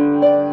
Música